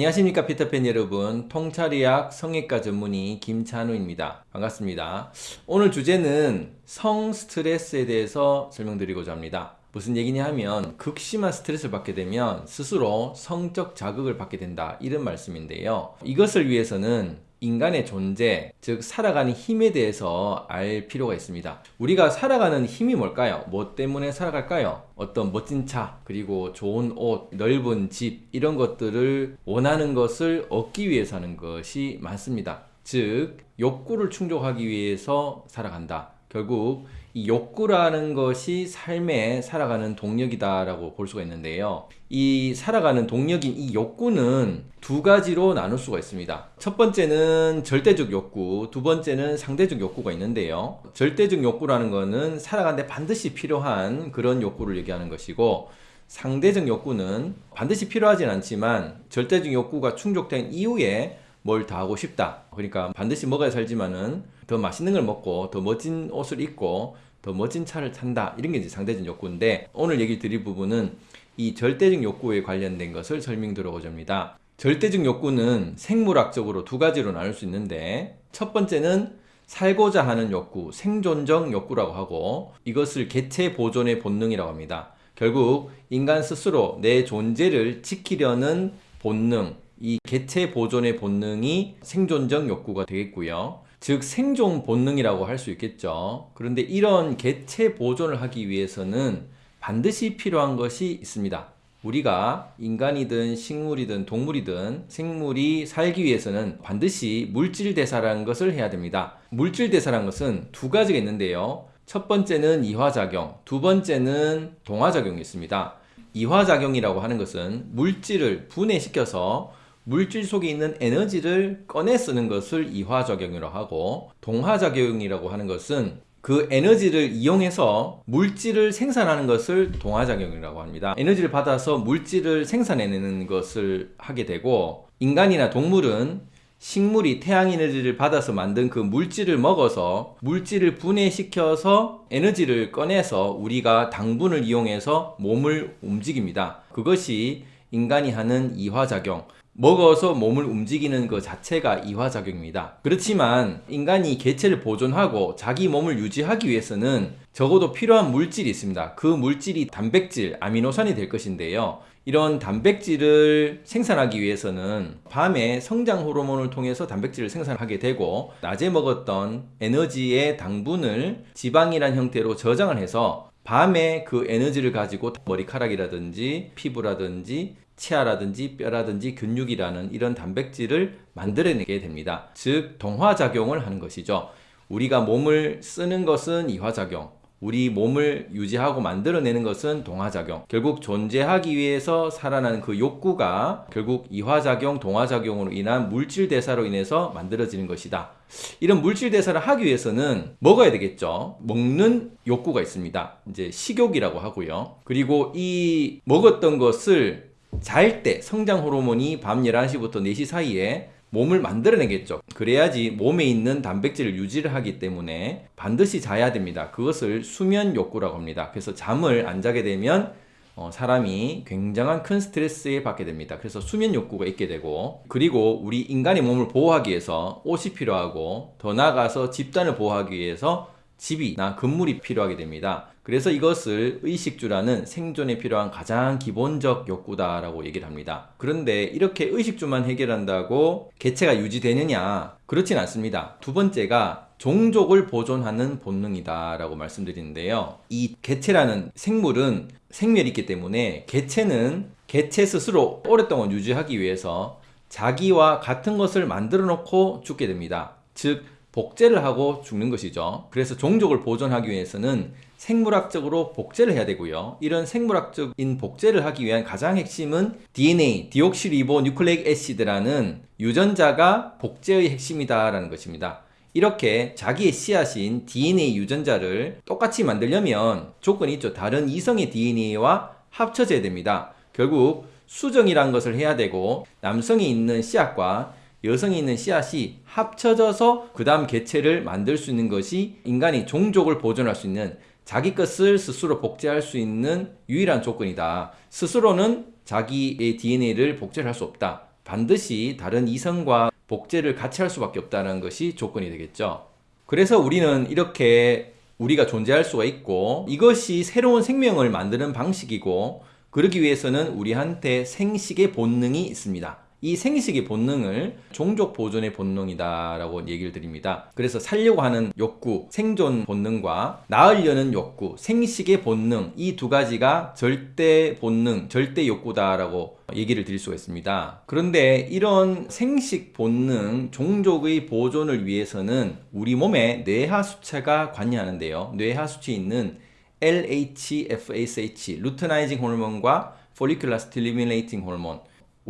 안녕하십니까 피터팬 여러분. 통찰의학 성형외과 전문의 김찬우입니다. 반갑습니다. 오늘 주제는 성 스트레스에 대해서 설명드리고자 합니다. 무슨 얘기냐 하면 극심한 스트레스를 받게 되면 스스로 성적 자극을 받게 된다. 이런 말씀인데요. 이것을 위해서는 인간의 존재, 즉 살아가는 힘에 대해서 알 필요가 있습니다. 우리가 살아가는 힘이 뭘까요? 뭐 때문에 살아갈까요? 어떤 멋진 차, 그리고 좋은 옷, 넓은 집 이런 것들을 원하는 것을 얻기 위해서 하는 것이 많습니다. 즉 욕구를 충족하기 위해서 살아간다. 결국 이 욕구라는 것이 삶에 살아가는 동력이다라고 볼 수가 있는데요. 이 살아가는 동력인 이 욕구는 두 가지로 나눌 수가 있습니다. 첫 번째는 절대적 욕구, 두 번째는 상대적 욕구가 있는데요. 절대적 욕구라는 것은 살아가는데 반드시 필요한 그런 욕구를 얘기하는 것이고 상대적 욕구는 반드시 필요하진 않지만 절대적 욕구가 충족된 이후에 뭘다 하고 싶다. 그러니까 반드시 먹어야 살지만은 더 맛있는 걸 먹고 더 멋진 옷을 입고 더 멋진 차를 탄다. 이런 게 이제 상대적 욕구인데 오늘 얘기 드릴 부분은 이 절대적 욕구에 관련된 것을 설명드리고자 합니다. 절대적 욕구는 생물학적으로 두 가지로 나눌 수 있는데 첫 번째는 살고자 하는 욕구, 생존적 욕구라고 하고 이것을 개체 보존의 본능이라고 합니다. 결국 인간 스스로 내 존재를 지키려는 본능 이 개체 보존의 본능이 생존적 욕구가 되겠고요 즉 생존 본능이라고 할 수 있겠죠. 그런데 이런 개체 보존을 하기 위해서는 반드시 필요한 것이 있습니다. 우리가 인간이든 식물이든 동물이든 생물이 살기 위해서는 반드시 물질 대사라는 것을 해야 됩니다. 물질 대사라는 것은 두 가지가 있는데요. 첫 번째는 이화작용, 두 번째는 동화작용이 있습니다. 이화작용이라고 하는 것은 물질을 분해시켜서 물질 속에 있는 에너지를 꺼내 쓰는 것을 이화작용이라고 하고 동화작용이라고 하는 것은 그 에너지를 이용해서 물질을 생산하는 것을 동화작용이라고 합니다. 에너지를 받아서 물질을 생산해내는 것을 하게 되고 인간이나 동물은 식물이 태양 에너지를 받아서 만든 그 물질을 먹어서 물질을 분해시켜서 에너지를 꺼내서 우리가 당분을 이용해서 몸을 움직입니다. 그것이 인간이 하는 이화작용 먹어서 몸을 움직이는 그 자체가 이화작용입니다. 그렇지만 인간이 개체를 보존하고 자기 몸을 유지하기 위해서는 적어도 필요한 물질이 있습니다. 그 물질이 단백질, 아미노산이 될 것인데요. 이런 단백질을 생산하기 위해서는 밤에 성장 호르몬을 통해서 단백질을 생산하게 되고 낮에 먹었던 에너지의 당분을 지방이란 형태로 저장을 해서 밤에 그 에너지를 가지고 머리카락이라든지 피부라든지 치아라든지 뼈라든지 근육이라는 이런 단백질을 만들어내게 됩니다. 즉 동화작용을 하는 것이죠. 우리가 몸을 쓰는 것은 이화작용, 우리 몸을 유지하고 만들어내는 것은 동화작용. 결국 존재하기 위해서 살아나는 그 욕구가 결국 이화작용, 동화작용으로 인한 물질대사로 인해서 만들어지는 것이다. 이런 물질대사를 하기 위해서는 먹어야 되겠죠. 먹는 욕구가 있습니다. 이제 식욕이라고 하고요. 그리고 이 먹었던 것을 잘 때 성장 호르몬이 밤 11시부터 4시 사이에 몸을 만들어내겠죠. 그래야지 몸에 있는 단백질을 유지를 하기 때문에 반드시 자야 됩니다. 그것을 수면 욕구라고 합니다. 그래서 잠을 안 자게 되면 어, 사람이 굉장한 큰 스트레스에 받게 됩니다. 그래서 수면 욕구가 있게 되고 그리고 우리 인간의 몸을 보호하기 위해서 옷이 필요하고 더 나아가서 집단을 보호하기 위해서 집이나 건물이 필요하게 됩니다. 그래서 이것을 의식주라는 생존에 필요한 가장 기본적 욕구다라고 얘기를 합니다. 그런데 이렇게 의식주만 해결한다고 개체가 유지되느냐? 그렇진 않습니다. 두 번째가 종족을 보존하는 본능이다 라고 말씀드리는데요. 이 개체라는 생물은 생멸이 있기 때문에 개체는 개체 스스로 오랫동안 유지하기 위해서 자기와 같은 것을 만들어 놓고 죽게 됩니다. 즉 복제를 하고 죽는 것이죠. 그래서 종족을 보존하기 위해서는 생물학적으로 복제를 해야 되고요. 이런 생물학적인 복제를 하기 위한 가장 핵심은 DNA, 디옥시리보 뉴클레익 애시드라는 유전자가 복제의 핵심이다 라는 것입니다. 이렇게 자기의 씨앗인 DNA 유전자를 똑같이 만들려면 조건이 있죠. 다른 이성의 DNA와 합쳐져야 됩니다. 결국 수정이란 것을 해야 되고 남성이 있는 씨앗과 여성이 있는 씨앗이 합쳐져서 그 다음 개체를 만들 수 있는 것이 인간이 종족을 보존할 수 있는 자기 것을 스스로 복제할 수 있는 유일한 조건이다. 스스로는 자기의 DNA를 복제할 수 없다. 반드시 다른 이성과 복제를 같이 할 수밖에 없다는 것이 조건이 되겠죠. 그래서 우리는 이렇게 우리가 존재할 수가 있고 이것이 새로운 생명을 만드는 방식이고 그러기 위해서는 우리한테 생식의 본능이 있습니다. 이 생식의 본능을 종족 보존의 본능이다 라고 얘기를 드립니다. 그래서 살려고 하는 욕구, 생존 본능과 낳으려는 욕구, 생식의 본능 이 두 가지가 절대 본능, 절대 욕구다 라고 얘기를 드릴 수가 있습니다. 그런데 이런 생식 본능, 종족의 보존을 위해서는 우리 몸에 뇌하수체가 관여하는데요. 뇌하수체에 있는 LH, FSH, luteinizing 호르몬과 follicular stimulating 호르몬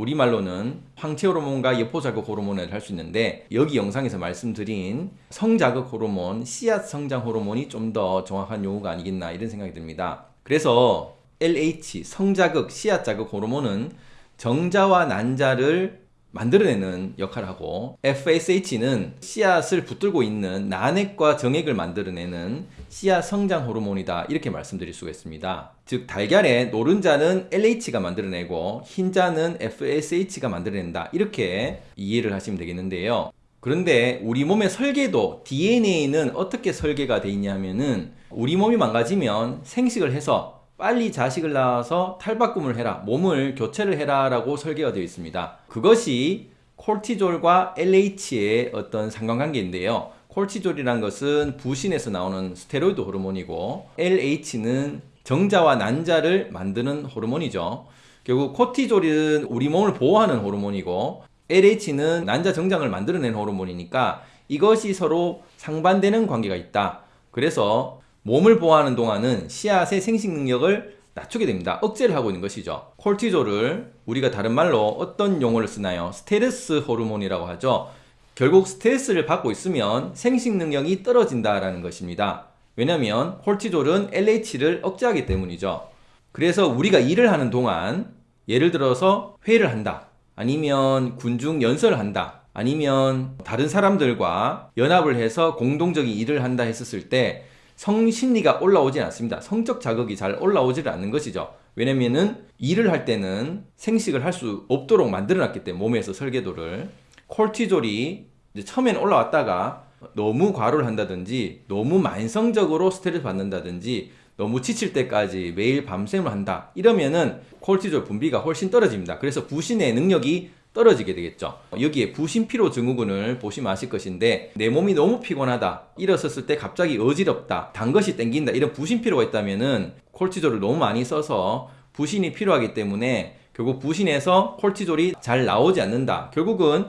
우리말로는 황체 호르몬과 여포 자극 호르몬을 할 수 있는데 여기 영상에서 말씀드린 성자극 호르몬, 씨앗 성장 호르몬이 좀 더 정확한 용어가 아니겠나 이런 생각이 듭니다. 그래서 LH 성자극 씨앗 자극 호르몬은 정자와 난자를 만들어내는 역할을 하고 FSH는 씨앗을 붙들고 있는 난액과 정액을 만들어내는 씨앗 성장 호르몬이다. 이렇게 말씀드릴 수가 있습니다. 즉 달걀의 노른자는 LH가 만들어내고 흰자는 FSH가 만들어낸다. 이렇게 이해를 하시면 되겠는데요. 그런데 우리 몸의 설계도 DNA는 어떻게 설계가 되어 있냐 하면은 우리 몸이 망가지면 생식을 해서 빨리 자식을 낳아서 탈바꿈을 해라 몸을 교체를 해라 라고 설계가 되어 있습니다. 그것이 코르티솔과 LH의 어떤 상관관계인데요. 코르티솔이란 것은 부신에서 나오는 스테로이드 호르몬이고 LH는 정자와 난자를 만드는 호르몬이죠. 결국 코르티솔은 우리 몸을 보호하는 호르몬이고 LH는 난자 정자를 만들어낸 호르몬이니까 이것이 서로 상반되는 관계가 있다. 그래서 몸을 보호하는 동안은 씨앗의 생식 능력을 낮추게 됩니다. 억제를 하고 있는 것이죠. 코르티솔을 우리가 다른 말로 어떤 용어를 쓰나요? 스트레스 호르몬이라고 하죠. 결국 스트레스를 받고 있으면 생식 능력이 떨어진다라는 것입니다. 왜냐하면 콜티졸은 LH를 억제하기 때문이죠. 그래서 우리가 일을 하는 동안 예를 들어서 회의를 한다. 아니면 군중 연설을 한다. 아니면 다른 사람들과 연합을 해서 공동적인 일을 한다 했었을 때 성심리가 올라오지 않습니다. 성적 자극이 잘 올라오지를 않는 것이죠. 왜냐면은 일을 할 때는 생식을 할 수 없도록 만들어 놨기 때문에 몸에서 설계도를 콜티졸이 처음엔 올라왔다가 너무 과로를 한다든지 너무 만성적으로 스트레스 받는다든지 너무 지칠 때까지 매일 밤샘을 한다 이러면은 콜티졸 분비가 훨씬 떨어집니다 그래서 부신의 능력이 떨어지게 되겠죠. 여기에 부신피로 증후군을 보시면 아실 것인데 내 몸이 너무 피곤하다 일어섰을 때 갑자기 어지럽다 단 것이 땡긴다 이런 부신피로가 있다면 은 콜티졸을 너무 많이 써서 부신이 필요하기 때문에 결국 부신에서 콜티졸이 잘 나오지 않는다. 결국은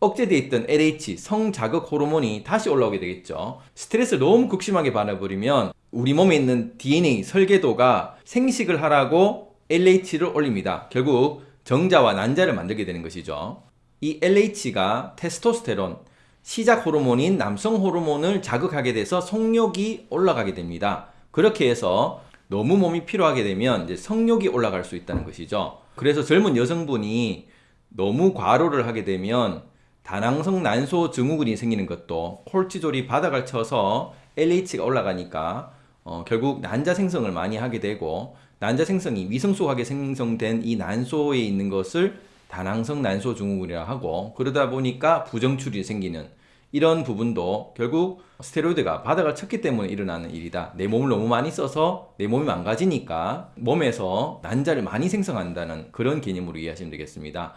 억제되어 있던 LH 성자극 호르몬이 다시 올라오게 되겠죠. 스트레스를 너무 극심하게 받아버리면 우리 몸에 있는 DNA 설계도가 생식을 하라고 LH를 올립니다. 결국 정자와 난자를 만들게 되는 것이죠. 이 LH가 테스토스테론, 시작 호르몬인 남성 호르몬을 자극하게 돼서 성욕이 올라가게 됩니다. 그렇게 해서 너무 몸이 피로하게 되면 이제 성욕이 올라갈 수 있다는 것이죠. 그래서 젊은 여성분이 너무 과로를 하게 되면 다낭성 난소 증후군이 생기는 것도 콜티졸이 바닥을 쳐서 LH가 올라가니까 어, 결국 난자 생성을 많이 하게 되고 난자 생성이 미성숙하게 생성된 이 난소에 있는 것을 다낭성 난소 증후군이라 하고 그러다 보니까 부정출이 생기는 이런 부분도 결국 스테로이드가 바닥을 쳤기 때문에 일어나는 일이다. 내 몸을 너무 많이 써서 내 몸이 망가지니까 몸에서 난자를 많이 생성한다는 그런 개념으로 이해하시면 되겠습니다.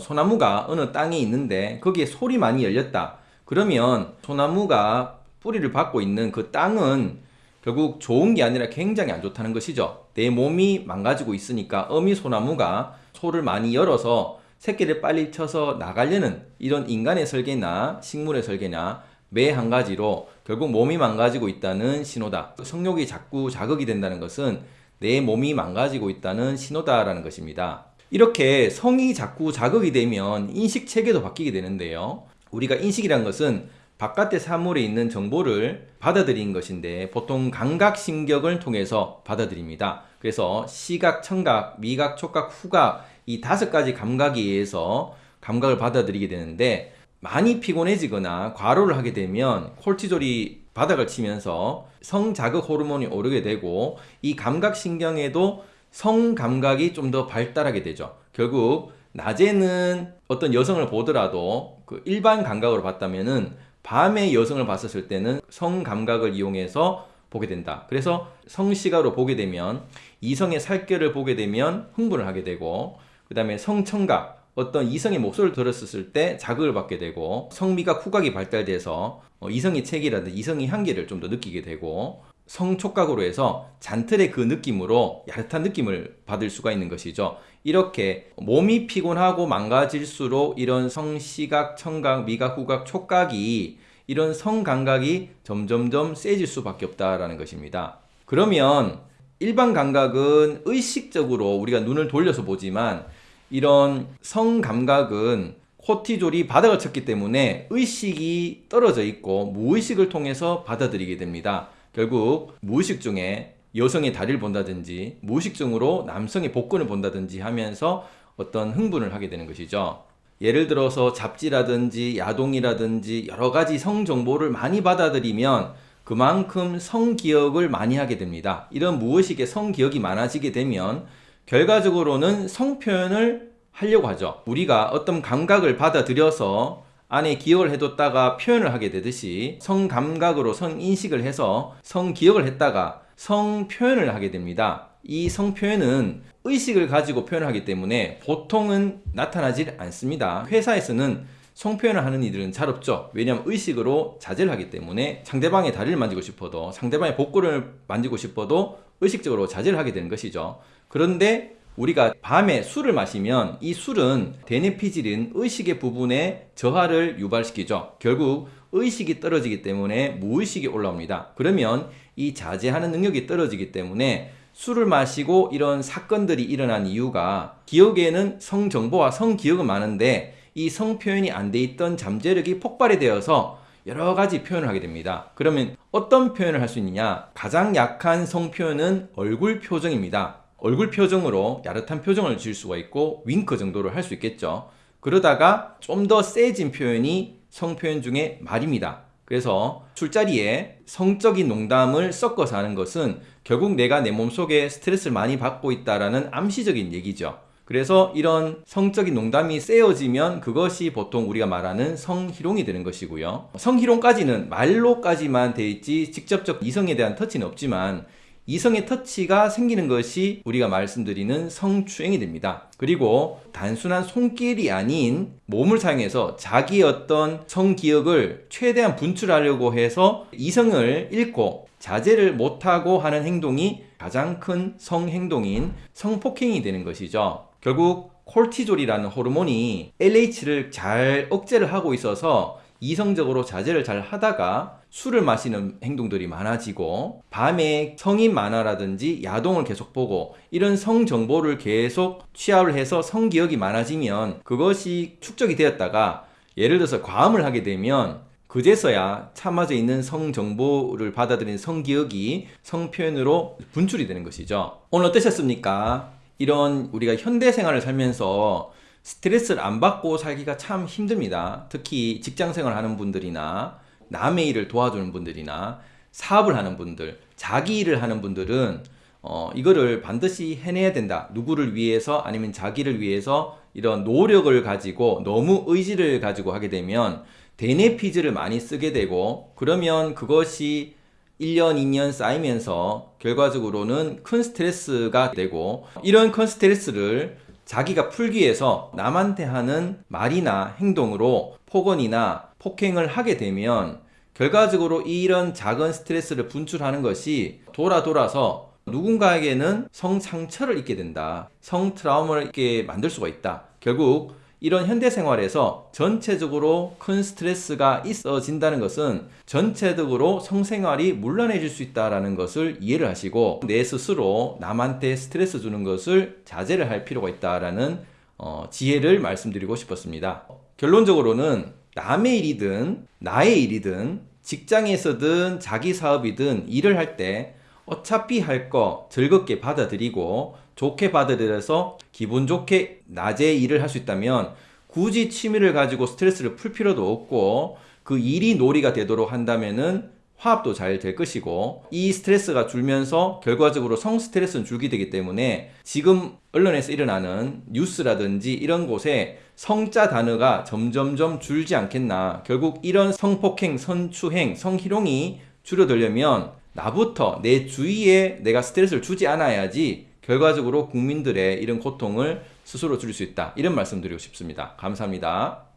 소나무가 어느 땅에 있는데 거기에 솔이 많이 열렸다. 그러면 소나무가 뿌리를 받고 있는 그 땅은 결국 좋은 게 아니라 굉장히 안 좋다는 것이죠. 내 몸이 망가지고 있으니까 어미 소나무가 소를 많이 열어서 새끼를 빨리 쳐서 나가려는 이런 인간의 설계나 식물의 설계나 매 한 가지로 결국 몸이 망가지고 있다는 신호다. 성욕이 자꾸 자극이 된다는 것은 내 몸이 망가지고 있다는 신호다라는 것입니다. 이렇게 성이 자꾸 자극이 되면 인식 체계도 바뀌게 되는데요. 우리가 인식이란 것은 바깥의 사물에 있는 정보를 받아들인 것인데 보통 감각신경을 통해서 받아들입니다. 그래서 시각, 청각, 미각, 촉각, 후각 이 다섯 가지 감각에 의해서 감각을 받아들이게 되는데 많이 피곤해지거나 과로를 하게 되면 콜티졸이 바닥을 치면서 성자극 호르몬이 오르게 되고 이 감각신경에도 성감각이 좀 더 발달하게 되죠. 결국 낮에는 어떤 여성을 보더라도 그 일반 감각으로 봤다면은 밤에 여성을 봤었을 때는 성 감각을 이용해서 보게 된다. 그래서 성시각으로 보게 되면 이성의 살결을 보게 되면 흥분을 하게 되고 그 다음에 성청각 어떤 이성의 목소리를 들었을 때 자극을 받게 되고 성미각 후각이 발달돼서 어, 이성의 체기라든지 이성의 향기를 좀 더 느끼게 되고 성촉각으로 해서 잔틀의 그 느낌으로 야릇한 느낌을 받을 수가 있는 것이죠. 이렇게 몸이 피곤하고 망가질수록 이런 성시각, 청각, 미각, 후각, 촉각이 이런 성감각이 점점점 세질 수밖에 없다라는 것입니다. 그러면 일반 감각은 의식적으로 우리가 눈을 돌려서 보지만 이런 성감각은 코티졸이 바닥을 쳤기 때문에 의식이 떨어져 있고 무의식을 통해서 받아들이게 됩니다. 결국 무의식 중에 여성의 다리를 본다든지 무의식 중으로 남성의 복근을 본다든지 하면서 어떤 흥분을 하게 되는 것이죠. 예를 들어서 잡지라든지 야동이라든지 여러 가지 성 정보를 많이 받아들이면 그만큼 성기억을 많이 하게 됩니다. 이런 무의식의 성기억이 많아지게 되면 결과적으로는 성표현을 하려고 하죠. 우리가 어떤 감각을 받아들여서 안에 기억을 해뒀다가 표현을 하게 되듯이 성감각으로 성인식을 해서 성기억을 했다가 성표현을 하게 됩니다. 이 성표현은 의식을 가지고 표현하기 때문에 보통은 나타나질 않습니다. 회사에서는 성표현을 하는 이들은 잘 없죠. 왜냐하면 의식으로 자제를 하기 때문에 상대방의 다리를 만지고 싶어도 상대방의 복근을 만지고 싶어도 의식적으로 자제를 하게 되는 것이죠. 그런데 우리가 밤에 술을 마시면 이 술은 데네피질인 의식의 부분에 저하를 유발시키죠. 결국 의식이 떨어지기 때문에 무의식이 올라옵니다. 그러면 이 자제하는 능력이 떨어지기 때문에 술을 마시고 이런 사건들이 일어난 이유가 기억에는 성정보와 성기억은 많은데 이 성표현이 안 돼 있던 잠재력이 폭발이 되어서 여러 가지 표현을 하게 됩니다. 그러면 어떤 표현을 할 수 있느냐? 가장 약한 성표현은 얼굴 표정입니다. 얼굴 표정으로 야릇한 표정을 지을 수가 있고 윙크 정도를 할 수 있겠죠. 그러다가 좀 더 세진 표현이 성표현 중에 말입니다. 그래서 술자리에 성적인 농담을 섞어서 하는 것은 결국 내가 내 몸속에 스트레스를 많이 받고 있다라는 암시적인 얘기죠. 그래서 이런 성적인 농담이 세어지면 그것이 보통 우리가 말하는 성희롱이 되는 것이고요. 성희롱까지는 말로까지만 돼 있지 직접적 이성에 대한 터치는 없지만 이성의 터치가 생기는 것이 우리가 말씀드리는 성추행이 됩니다. 그리고 단순한 손길이 아닌 몸을 사용해서 자기의 어떤 성기억을 최대한 분출하려고 해서 이성을 잃고 자제를 못하고 하는 행동이 가장 큰 성행동인 성폭행이 되는 것이죠. 결국 콜티졸이라는 호르몬이 LH를 잘 억제를 하고 있어서 이성적으로 자제를 잘 하다가 술을 마시는 행동들이 많아지고 밤에 성인 만화라든지 야동을 계속 보고 이런 성 정보를 계속 취합을 해서 성기억이 많아지면 그것이 축적이 되었다가 예를 들어서 과음을 하게 되면 그제서야 참아져 있는 성 정보를 받아들인 성기억이 성표현으로 분출이 되는 것이죠. 오늘 어떠셨습니까? 이런 우리가 현대 생활을 살면서 스트레스를 안 받고 살기가 참 힘듭니다. 특히 직장 생활 하는 분들이나 남의 일을 도와주는 분들이나 사업을 하는 분들, 자기 일을 하는 분들은 어, 이거를 반드시 해내야 된다. 누구를 위해서 아니면 자기를 위해서 이런 노력을 가지고 너무 의지를 가지고 하게 되면 데네피즈를 많이 쓰게 되고 그러면 그것이 1년, 2년 쌓이면서 결과적으로는 큰 스트레스가 되고 이런 큰 스트레스를 자기가 풀기 위해서 남한테 하는 말이나 행동으로 폭언이나 폭행을 하게 되면 결과적으로 이런 작은 스트레스를 분출하는 것이 돌아 돌아서 누군가에게는 성상처를 입게 된다. 성 트라우마를 입게 만들 수가 있다. 결국 이런 현대 생활에서 전체적으로 큰 스트레스가 있어진다는 것은 전체적으로 성생활이 물란해질 수 있다는 것을 이해를 하시고 내 스스로 남한테 스트레스 주는 것을 자제를 할 필요가 있다라는 어, 지혜를 말씀드리고 싶었습니다. 결론적으로는 남의 일이든 나의 일이든 직장에서든 자기 사업이든 일을 할 때 어차피 할 거 즐겁게 받아들이고 좋게 받아들여서 기분 좋게 낮에 일을 할 수 있다면 굳이 취미를 가지고 스트레스를 풀 필요도 없고 그 일이 놀이가 되도록 한다면은 화합도 잘 될 것이고 이 스트레스가 줄면서 결과적으로 성 스트레스는 줄게 되기 때문에 지금 언론에서 일어나는 뉴스라든지 이런 곳에 성자 단어가 점점점 줄지 않겠나. 결국 이런 성폭행, 성추행, 성희롱이 줄어들려면 나부터 내 주위에 내가 스트레스를 주지 않아야지 결과적으로 국민들의 이런 고통을 스스로 줄일 수 있다. 이런 말씀 드리고 싶습니다. 감사합니다